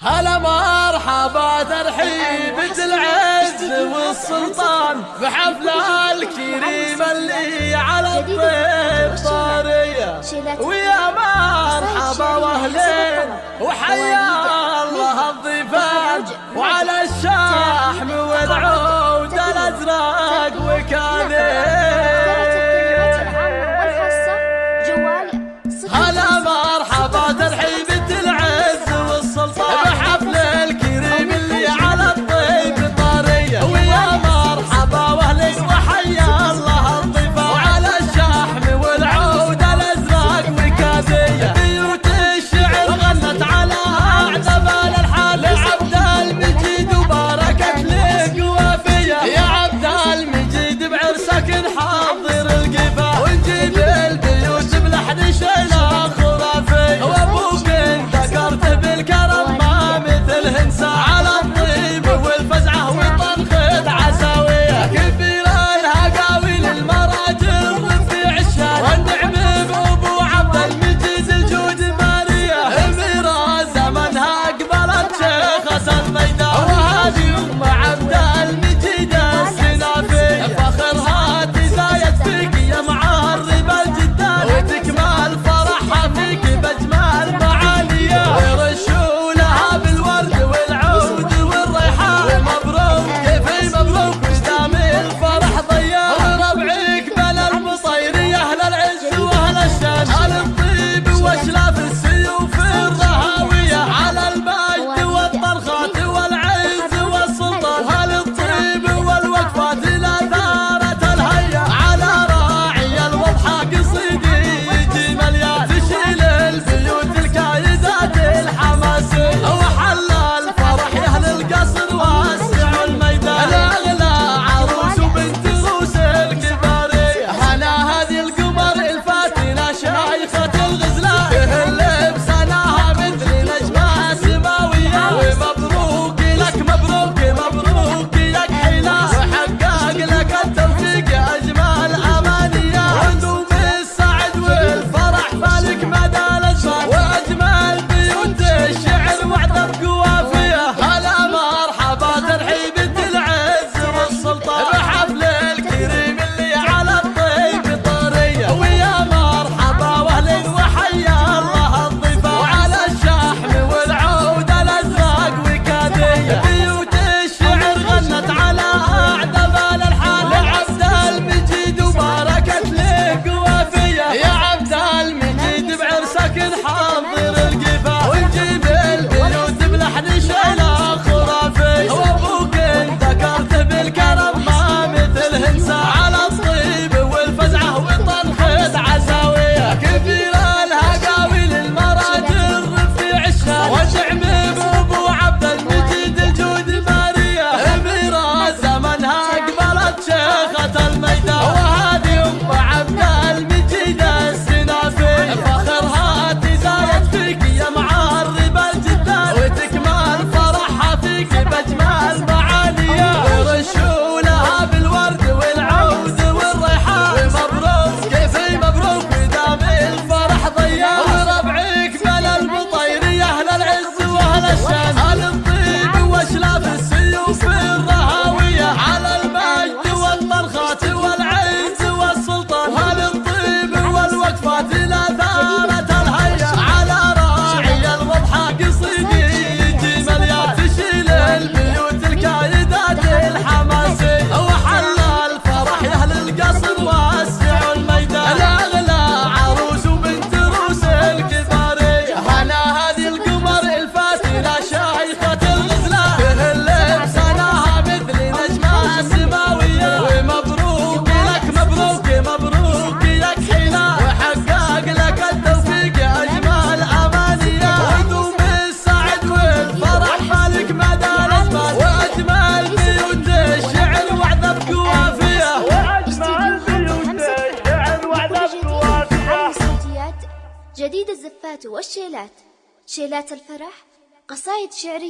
هلا مرحبا ترحيبة العز والسلطان بحفل الكريم اللي على الطيب طارية ويا مرحبا واهلين وحيا الله الضيفان وعلى الشحم والعود الازرق وكاذب جديد الزفات والشيلات. شيلات الفرح قصايد شعرية.